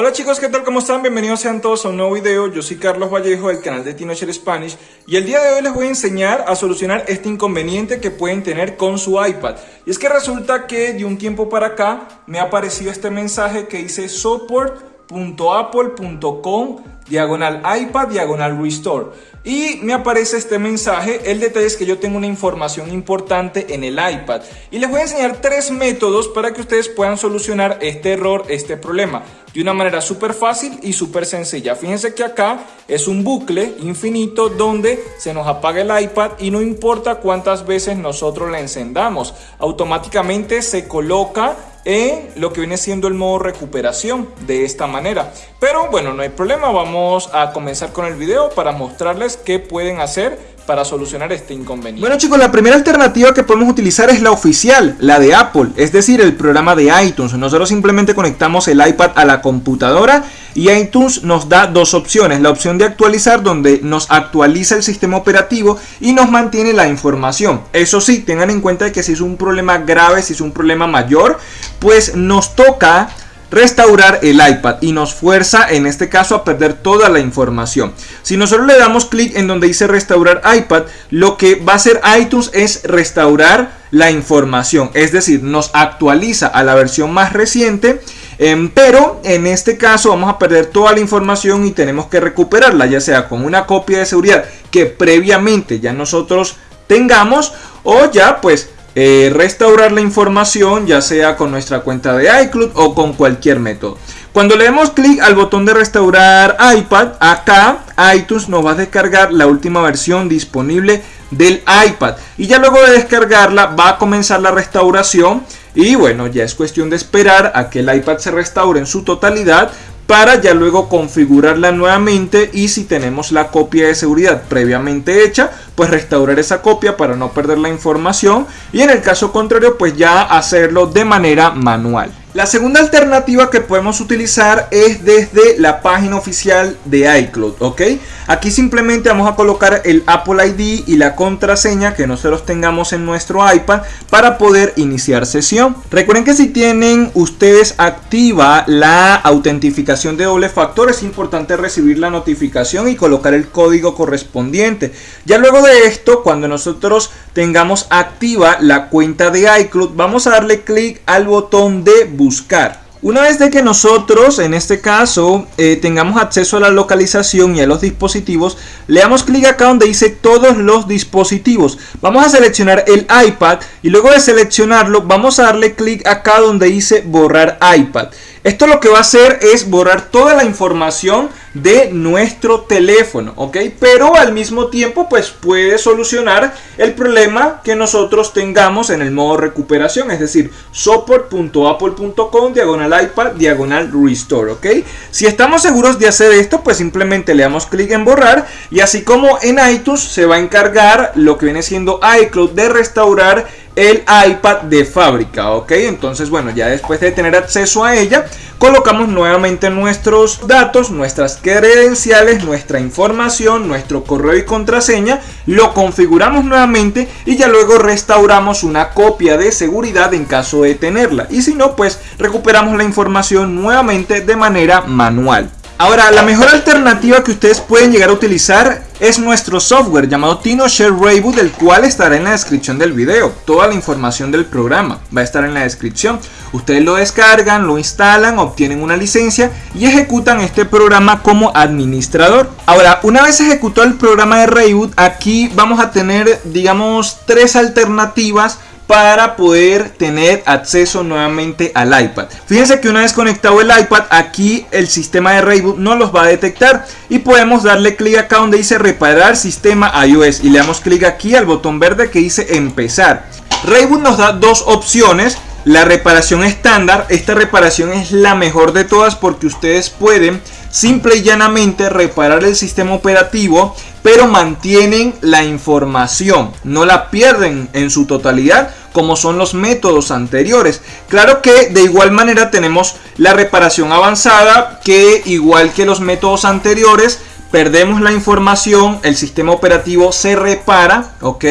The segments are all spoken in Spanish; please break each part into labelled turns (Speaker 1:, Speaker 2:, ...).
Speaker 1: Hola chicos, ¿qué tal? ¿Cómo están? Bienvenidos sean todos a un nuevo video. Yo soy Carlos Vallejo del canal de Tinocher Spanish y el día de hoy les voy a enseñar a solucionar este inconveniente que pueden tener con su iPad. Y es que resulta que de un tiempo para acá me ha aparecido este mensaje que dice support.apple.com diagonal iPad diagonal restore y me aparece este mensaje. El detalle es que yo tengo una información importante en el iPad y les voy a enseñar tres métodos para que ustedes puedan solucionar este error, este problema de una manera súper fácil y súper sencilla. Fíjense que acá es un bucle infinito donde se nos apaga el iPad y no importa cuántas veces nosotros la encendamos, automáticamente se coloca en lo que viene siendo el modo recuperación de esta manera. Pero bueno, no hay problema, vamos a comenzar con el video para mostrarles qué pueden hacer para solucionar este inconveniente.
Speaker 2: Bueno chicos, la primera alternativa que podemos utilizar es la oficial, la de Apple, es decir, el programa de iTunes. Nosotros simplemente conectamos el iPad a la computadora y iTunes nos da dos opciones. La opción de actualizar donde nos actualiza el sistema operativo y nos mantiene la información. Eso sí, tengan en cuenta que si es un problema grave, si es un problema mayor, pues nos toca restaurar el iPad y nos fuerza en este caso a perder toda la información. Si nosotros le damos clic en donde dice restaurar iPad, lo que va a hacer iTunes es restaurar la información, es decir, nos actualiza a la versión más reciente, em, pero en este caso vamos a perder toda la información y tenemos que recuperarla, ya sea con una copia de seguridad que previamente ya nosotros tengamos o ya pues eh, restaurar la información ya sea con nuestra cuenta de iCloud o con cualquier método. Cuando le demos clic al botón de restaurar iPad, acá iTunes nos va a descargar la última versión disponible del iPad. Y ya luego de descargarla va a comenzar la restauración. Y bueno, ya es cuestión de esperar a que el iPad se restaure en su totalidad para ya luego configurarla nuevamente y si tenemos la copia de seguridad previamente hecha, pues restaurar esa copia para no perder la información y en el caso contrario pues ya hacerlo de manera manual. La segunda alternativa que podemos utilizar es desde la página oficial de iCloud, ¿ok? Aquí simplemente vamos a colocar el Apple ID y la contraseña que nosotros tengamos en nuestro iPad para poder iniciar sesión. Recuerden que si tienen ustedes activa la autentificación de doble factor, es importante recibir la notificación y colocar el código correspondiente. Ya luego de esto, cuando nosotros tengamos activa la cuenta de iCloud, vamos a darle clic al botón de buscar. Una vez de que nosotros, en este caso, eh, tengamos acceso a la localización y a los dispositivos, le damos clic acá donde dice todos los dispositivos. Vamos a seleccionar el iPad y luego de seleccionarlo vamos a darle clic acá donde dice borrar iPad. Esto lo que va a hacer es borrar toda la información de nuestro teléfono, ¿ok? Pero al mismo tiempo pues puede solucionar el problema que nosotros tengamos en el modo recuperación, es decir, support.apple.com diagonal iPad diagonal restore, ¿ok? Si estamos seguros de hacer esto pues simplemente le damos clic en borrar y así como en iTunes se va a encargar lo que viene siendo iCloud de restaurar el iPad de fábrica, ¿ok? Entonces, bueno, ya después de tener acceso a ella, colocamos nuevamente nuestros datos, nuestras credenciales, nuestra información, nuestro correo y contraseña, lo configuramos nuevamente y ya luego restauramos una copia de seguridad en caso de tenerla. Y si no, pues recuperamos la información nuevamente de manera manual. Ahora, la mejor alternativa que ustedes pueden llegar a utilizar es nuestro software llamado TinoShare Rayboot, el cual estará en la descripción del video. Toda la información del programa va a estar en la descripción. Ustedes lo descargan, lo instalan, obtienen una licencia y ejecutan este programa como administrador. Ahora, una vez ejecutado el programa de Rayboot, aquí vamos a tener, digamos, tres alternativas para poder tener acceso nuevamente al iPad. Fíjense que una vez conectado el iPad, aquí el sistema de Rayboot no los va a detectar y podemos darle clic acá donde dice reparar sistema iOS y le damos clic aquí al botón verde que dice empezar. Rayboot nos da dos opciones. La reparación estándar, esta reparación es la mejor de todas porque ustedes pueden simple y llanamente reparar el sistema operativo pero mantienen la información, no la pierden en su totalidad como son los métodos anteriores. Claro que de igual manera tenemos la reparación avanzada que igual que los métodos anteriores perdemos la información, el sistema operativo se repara, ok,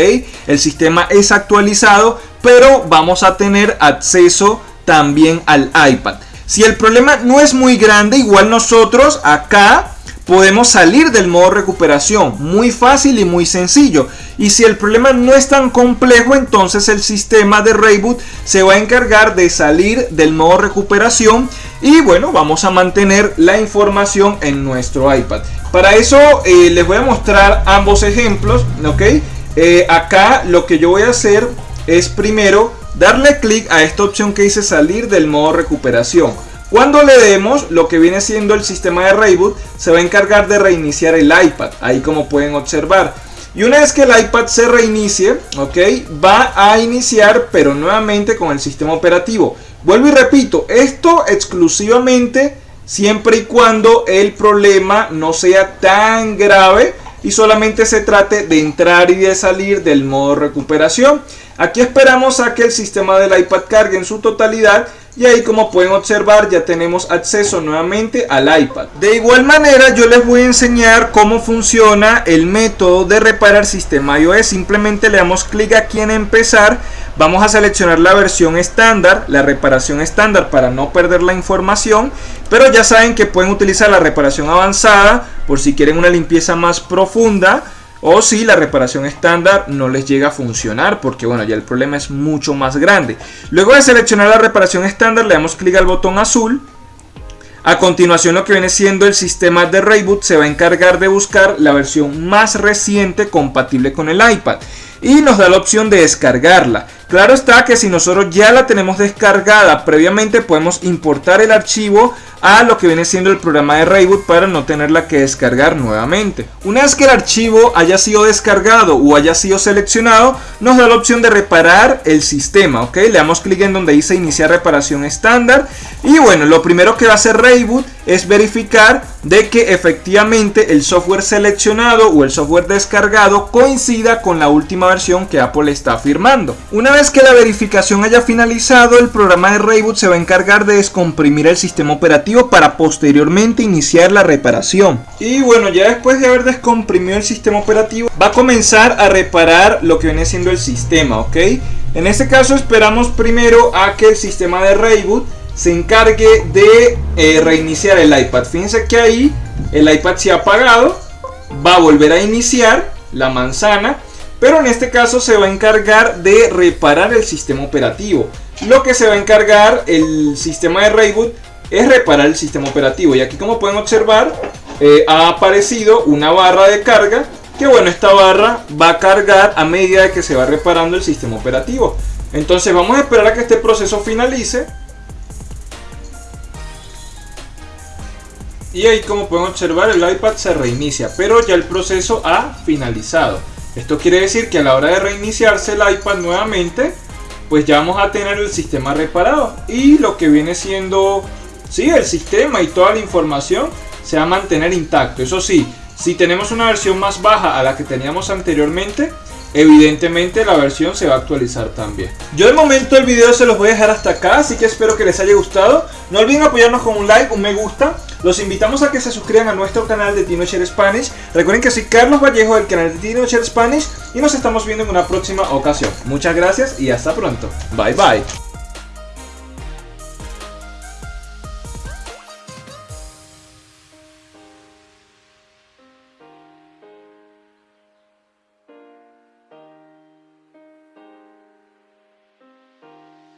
Speaker 2: el sistema es actualizado, pero vamos a tener acceso también al iPad. Si el problema no es muy grande, igual nosotros acá podemos salir del modo recuperación. Muy fácil y muy sencillo. Y si el problema no es tan complejo, entonces el sistema de Rayboot se va a encargar de salir del modo recuperación. Y bueno, vamos a mantener la información en nuestro iPad. Para eso eh, les voy a mostrar ambos ejemplos. ¿ok? Eh, acá lo que yo voy a hacer es primero darle clic a esta opción que dice salir del modo recuperación. Cuando le demos, lo que viene siendo el sistema de Rayboot se va a encargar de reiniciar el iPad, ahí como pueden observar. Y una vez que el iPad se reinicie, ok, va a iniciar pero nuevamente con el sistema operativo. Vuelvo y repito, esto exclusivamente siempre y cuando el problema no sea tan grave y solamente se trate de entrar y de salir del modo recuperación. Aquí esperamos a que el sistema del iPad cargue en su totalidad y ahí como pueden observar ya tenemos acceso nuevamente al iPad. De igual manera yo les voy a enseñar cómo funciona el método de reparar sistema iOS. Simplemente le damos clic aquí en empezar. Vamos a seleccionar la versión estándar, la reparación estándar para no perder la información. Pero ya saben que pueden utilizar la reparación avanzada por si quieren una limpieza más profunda o si la reparación estándar no les llega a funcionar porque bueno ya el problema es mucho más grande. Luego de seleccionar la reparación estándar le damos clic al botón azul. A continuación lo que viene siendo el sistema de Rayboot se va a encargar de buscar la versión más reciente compatible con el iPad. Y nos da la opción de descargarla. Claro está que si nosotros ya la tenemos descargada previamente podemos importar el archivo a lo que viene siendo el programa de Rayboot para no tenerla que descargar nuevamente. Una vez que el archivo haya sido descargado o haya sido seleccionado, nos da la opción de reparar el sistema, ¿ok? Le damos clic en donde dice iniciar reparación estándar y bueno, lo primero que va a hacer Rayboot es verificar de que efectivamente el software seleccionado o el software descargado coincida con la última versión que Apple está firmando. Una vez que la verificación haya finalizado, el programa de Rayboot se va a encargar de descomprimir el sistema operativo para posteriormente iniciar la reparación. Y bueno, ya después de haber descomprimido el sistema operativo, va a comenzar a reparar lo que viene siendo el sistema, ¿ok? En este caso esperamos primero a que el sistema de Rayboot se encargue de eh, reiniciar el iPad. Fíjense que ahí el iPad se ha apagado, va a volver a iniciar la manzana, pero en este caso se va a encargar de reparar el sistema operativo. Lo que se va a encargar el sistema de Rayboot es reparar el sistema operativo. Y aquí como pueden observar, eh, ha aparecido una barra de carga. Que bueno, esta barra va a cargar a medida de que se va reparando el sistema operativo. Entonces vamos a esperar a que este proceso finalice. Y ahí como pueden observar el iPad se reinicia, pero ya el proceso ha finalizado. Esto quiere decir que a la hora de reiniciarse el iPad nuevamente, pues ya vamos a tener el sistema reparado. Y lo que viene siendo Sí, el sistema y toda la información se va a mantener intacto. Eso sí, si tenemos una versión más baja a la que teníamos anteriormente, evidentemente la versión se va a actualizar también. Yo de momento el video se los voy a dejar hasta acá, así que espero que les haya gustado. No olviden apoyarnos con un like, un me gusta. Los invitamos a que se suscriban a nuestro canal de Teenager Spanish. Recuerden que soy Carlos Vallejo del canal de Teenager Spanish y nos estamos viendo en una próxima ocasión. Muchas gracias y hasta pronto. Bye bye.